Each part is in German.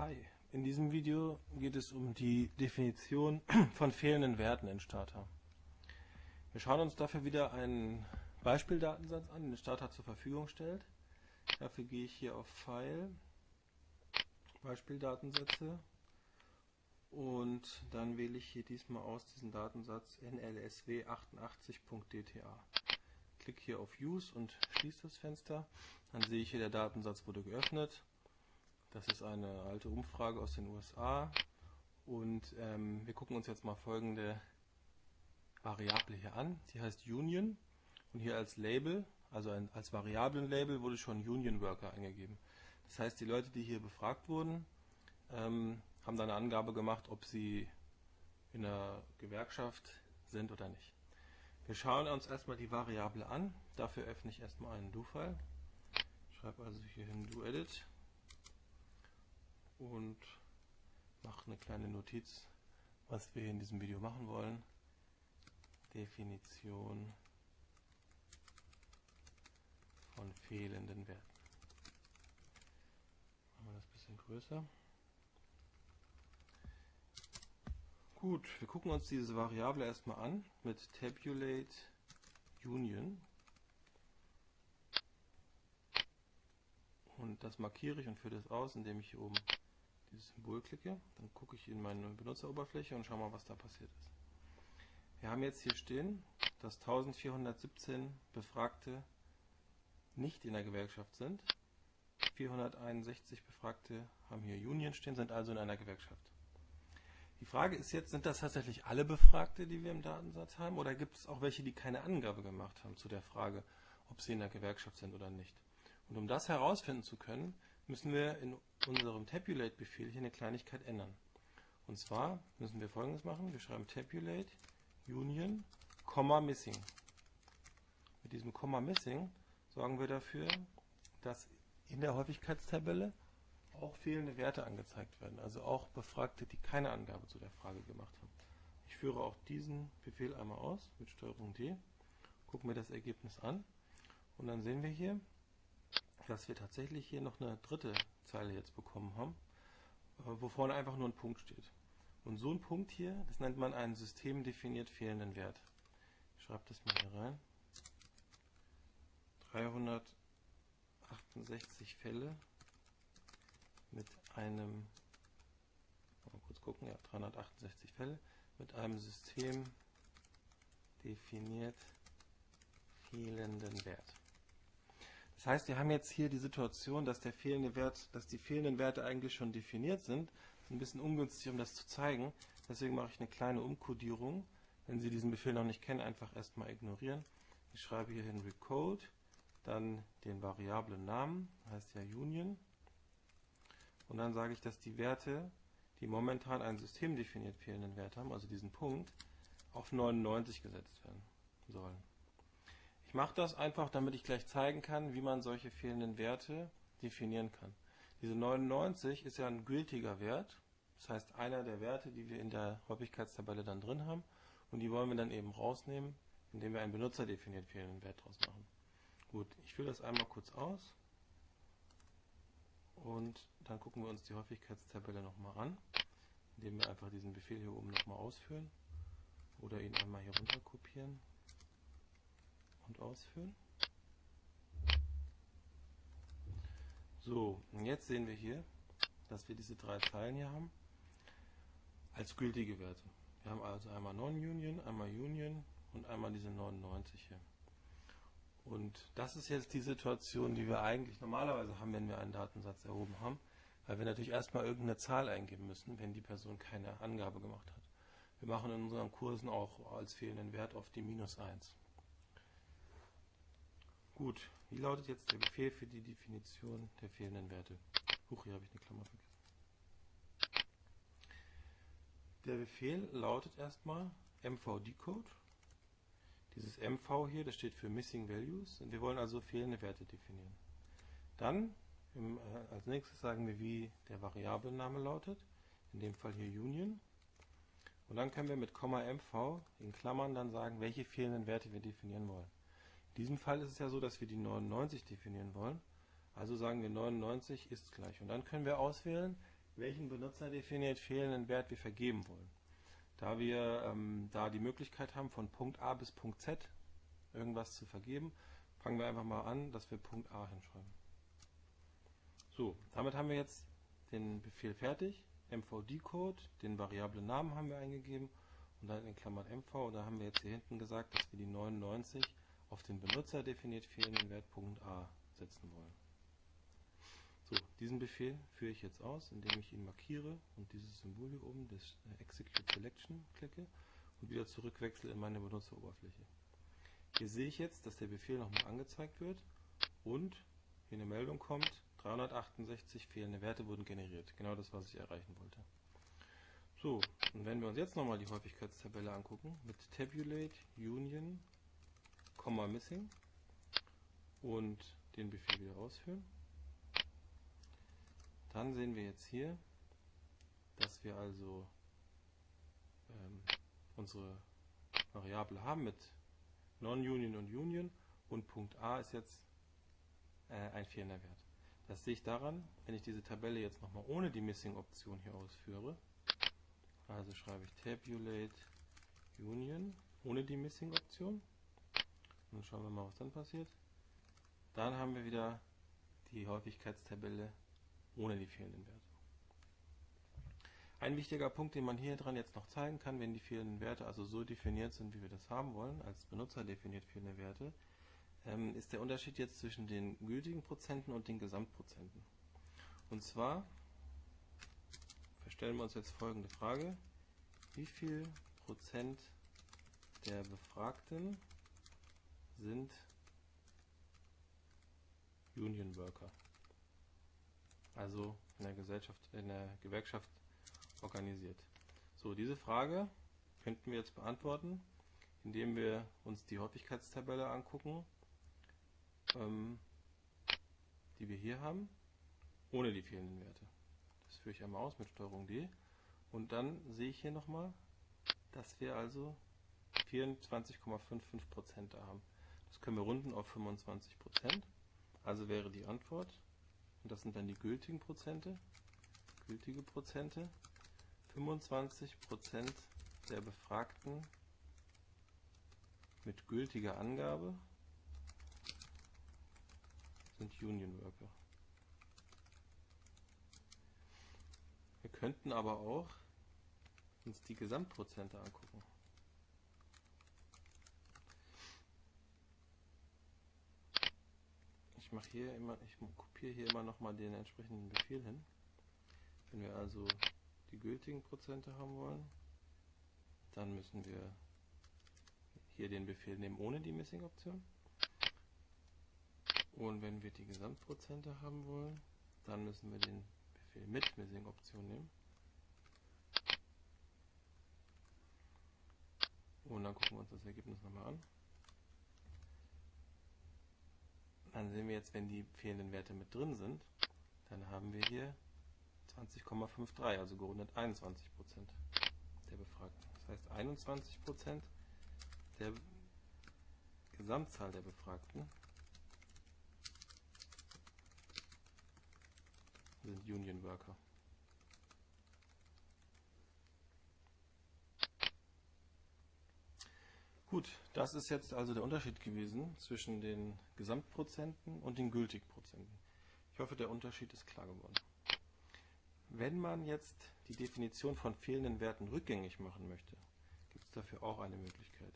Hi, in diesem Video geht es um die Definition von fehlenden Werten in Starter. Wir schauen uns dafür wieder einen Beispieldatensatz an, den Starter zur Verfügung stellt. Dafür gehe ich hier auf File, Beispieldatensätze und dann wähle ich hier diesmal aus diesen Datensatz nlsw88.dta. Klicke hier auf Use und schließe das Fenster. Dann sehe ich hier, der Datensatz wurde geöffnet. Das ist eine alte Umfrage aus den USA. Und ähm, wir gucken uns jetzt mal folgende Variable hier an. Die heißt Union. Und hier als Label, also ein, als Variablenlabel, wurde schon Union Worker eingegeben. Das heißt, die Leute, die hier befragt wurden, ähm, haben da eine Angabe gemacht, ob sie in einer Gewerkschaft sind oder nicht. Wir schauen uns erstmal die Variable an. Dafür öffne ich erstmal einen Do-File. Schreibe also hier hin Do-Edit und mache eine kleine Notiz, was wir in diesem Video machen wollen. Definition von fehlenden Werten. Machen wir das ein bisschen größer. Gut, wir gucken uns diese Variable erstmal an mit Tabulate Union. Und das markiere ich und führe das aus, indem ich hier oben dieses Symbol klicke. Dann gucke ich in meine Benutzeroberfläche und schaue mal, was da passiert ist. Wir haben jetzt hier stehen, dass 1417 Befragte nicht in der Gewerkschaft sind. 461 Befragte haben hier Union stehen, sind also in einer Gewerkschaft. Die Frage ist jetzt, sind das tatsächlich alle Befragte, die wir im Datensatz haben, oder gibt es auch welche, die keine Angabe gemacht haben zu der Frage, ob sie in der Gewerkschaft sind oder nicht? Und um das herausfinden zu können, müssen wir in unserem Tabulate-Befehl hier eine Kleinigkeit ändern. Und zwar müssen wir folgendes machen. Wir schreiben Tabulate Union, Missing. Mit diesem Komma Missing sorgen wir dafür, dass in der Häufigkeitstabelle auch fehlende Werte angezeigt werden. Also auch Befragte, die keine Angabe zu der Frage gemacht haben. Ich führe auch diesen Befehl einmal aus mit STRG D, gucken mir das Ergebnis an und dann sehen wir hier, dass wir tatsächlich hier noch eine dritte Zeile jetzt bekommen haben, äh, wo vorne einfach nur ein Punkt steht. Und so ein Punkt hier, das nennt man einen systemdefiniert fehlenden Wert. Ich schreibe das mal hier rein. 368 Fälle mit einem, mal kurz gucken, ja, 368 Fälle mit einem System definiert fehlenden Wert. Das heißt, wir haben jetzt hier die Situation, dass der fehlende Wert, dass die fehlenden Werte eigentlich schon definiert sind. Das ist ein bisschen ungünstig, um das zu zeigen. Deswegen mache ich eine kleine Umkodierung. Wenn Sie diesen Befehl noch nicht kennen, einfach erstmal ignorieren. Ich schreibe hier hin recode, dann den variablen Namen, heißt ja Union. Und dann sage ich, dass die Werte, die momentan einen systemdefiniert fehlenden Wert haben, also diesen Punkt, auf 99 gesetzt werden sollen. Ich mache das einfach, damit ich gleich zeigen kann, wie man solche fehlenden Werte definieren kann. Diese 99 ist ja ein gültiger Wert, das heißt einer der Werte, die wir in der Häufigkeitstabelle dann drin haben und die wollen wir dann eben rausnehmen, indem wir einen benutzerdefiniert fehlenden Wert draus machen. Gut, ich führe das einmal kurz aus und dann gucken wir uns die Häufigkeitstabelle nochmal an, indem wir einfach diesen Befehl hier oben nochmal ausführen oder ihn einmal hier runter kopieren und ausführen. So, und jetzt sehen wir hier, dass wir diese drei Zeilen hier haben als gültige Werte. Wir haben also einmal Non-Union, einmal Union und einmal diese 99 hier. Und das ist jetzt die Situation, die wir eigentlich normalerweise haben, wenn wir einen Datensatz erhoben haben, weil wir natürlich erstmal irgendeine Zahl eingeben müssen, wenn die Person keine Angabe gemacht hat. Wir machen in unseren Kursen auch als fehlenden Wert auf die minus 1. Gut, wie lautet jetzt der Befehl für die Definition der fehlenden Werte? Huch, hier habe ich eine Klammer vergessen. Der Befehl lautet erstmal mvdecode. Dieses mv hier, das steht für Missing Values. Und wir wollen also fehlende Werte definieren. Dann im, äh, als nächstes sagen wir, wie der Variablename lautet. In dem Fall hier Union. Und dann können wir mit mv in Klammern dann sagen, welche fehlenden Werte wir definieren wollen. In diesem Fall ist es ja so, dass wir die 99 definieren wollen. Also sagen wir 99 ist gleich. Und dann können wir auswählen, welchen benutzerdefiniert fehlenden Wert wir vergeben wollen. Da wir ähm, da die Möglichkeit haben, von Punkt A bis Punkt Z irgendwas zu vergeben, fangen wir einfach mal an, dass wir Punkt A hinschreiben. So, damit haben wir jetzt den Befehl fertig. MVD-Code, den variablen Namen haben wir eingegeben und dann in Klammern MV. Und da haben wir jetzt hier hinten gesagt, dass wir die 99 auf den Benutzer definiert fehlenden Wert Punkt A setzen wollen. So, diesen Befehl führe ich jetzt aus, indem ich ihn markiere und dieses Symbol hier oben, das äh, Execute Selection, klicke und wieder zurückwechsle in meine Benutzeroberfläche. Hier sehe ich jetzt, dass der Befehl nochmal angezeigt wird und hier eine Meldung kommt, 368 fehlende Werte wurden generiert. Genau das, was ich erreichen wollte. So, und wenn wir uns jetzt nochmal die Häufigkeitstabelle angucken, mit Tabulate Union, Missing und den Befehl wieder ausführen, dann sehen wir jetzt hier, dass wir also ähm, unsere Variable haben mit Non-Union und Union und Punkt A ist jetzt äh, ein fehlender Wert. Das sehe ich daran, wenn ich diese Tabelle jetzt nochmal ohne die Missing-Option hier ausführe. Also schreibe ich Tabulate Union ohne die Missing-Option. Und schauen wir mal, was dann passiert. Dann haben wir wieder die Häufigkeitstabelle ohne die fehlenden Werte. Ein wichtiger Punkt, den man hier dran jetzt noch zeigen kann, wenn die fehlenden Werte also so definiert sind, wie wir das haben wollen, als Benutzer definiert fehlende Werte, ähm, ist der Unterschied jetzt zwischen den gültigen Prozenten und den Gesamtprozenten. Und zwar stellen wir uns jetzt folgende Frage. Wie viel Prozent der Befragten sind Union Worker? also in der Gesellschaft, in der Gewerkschaft organisiert. So, diese Frage könnten wir jetzt beantworten, indem wir uns die Häufigkeitstabelle angucken, ähm, die wir hier haben, ohne die fehlenden Werte. Das führe ich einmal aus mit STRG D. Und dann sehe ich hier nochmal, dass wir also 24,55% da haben. Können wir runden auf 25%. Also wäre die Antwort und das sind dann die gültigen Prozente, gültige Prozente, 25 Prozent der Befragten mit gültiger Angabe sind Union Worker. Wir könnten aber auch uns die Gesamtprozente angucken. Ich mache hier immer, ich kopiere hier immer nochmal den entsprechenden Befehl hin. Wenn wir also die gültigen Prozente haben wollen, dann müssen wir hier den Befehl nehmen ohne die Missing-Option. Und wenn wir die Gesamtprozente haben wollen, dann müssen wir den Befehl mit Missing-Option nehmen. Und dann gucken wir uns das Ergebnis nochmal an. Dann sehen wir jetzt, wenn die fehlenden Werte mit drin sind, dann haben wir hier 20,53, also gerundet 21% der Befragten. Das heißt 21% der Gesamtzahl der Befragten sind Union Worker. Gut, das ist jetzt also der Unterschied gewesen zwischen den Gesamtprozenten und den Gültigprozenten. Ich hoffe, der Unterschied ist klar geworden. Wenn man jetzt die Definition von fehlenden Werten rückgängig machen möchte, gibt es dafür auch eine Möglichkeit.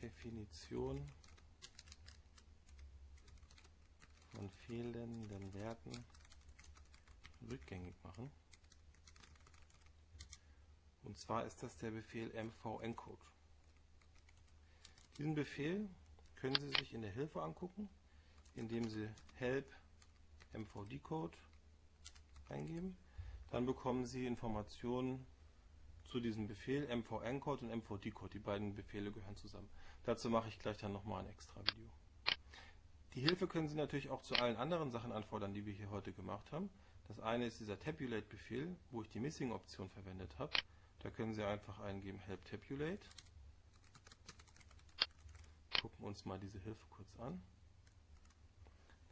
Definition von fehlenden Werten rückgängig machen. Und zwar ist das der Befehl mv-encode. Diesen Befehl können Sie sich in der Hilfe angucken, indem Sie help mvdcode eingeben. Dann bekommen Sie Informationen zu diesem Befehl mv-encode und mvdcode. Die beiden Befehle gehören zusammen. Dazu mache ich gleich dann nochmal ein extra Video. Die Hilfe können Sie natürlich auch zu allen anderen Sachen anfordern, die wir hier heute gemacht haben. Das eine ist dieser Tabulate-Befehl, wo ich die Missing-Option verwendet habe. Da können Sie einfach eingeben help tabulate. Gucken uns mal diese Hilfe kurz an.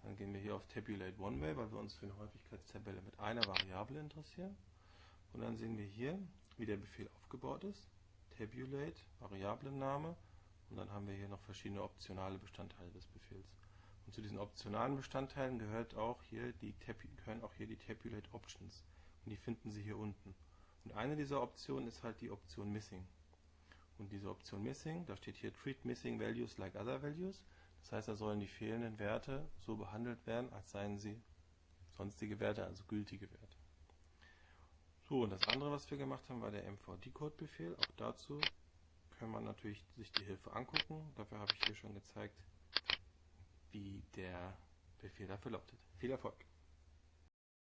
Dann gehen wir hier auf Tabulate One Way, weil wir uns für eine Häufigkeitstabelle mit einer Variable interessieren. Und dann sehen wir hier, wie der Befehl aufgebaut ist. Tabulate, Variablenname. Und dann haben wir hier noch verschiedene optionale Bestandteile des Befehls. Und zu diesen optionalen Bestandteilen gehört auch hier die, gehören auch hier die Tabulate Options. Und die finden Sie hier unten. Und eine dieser Optionen ist halt die Option Missing. Und diese Option Missing, da steht hier Treat Missing Values like other values. Das heißt, da sollen die fehlenden Werte so behandelt werden, als seien sie sonstige Werte, also gültige Werte. So, und das andere, was wir gemacht haben, war der MVD-Code-Befehl. Auch dazu kann man natürlich sich die Hilfe angucken. Dafür habe ich hier schon gezeigt, wie der Befehl dafür lautet. Viel Erfolg!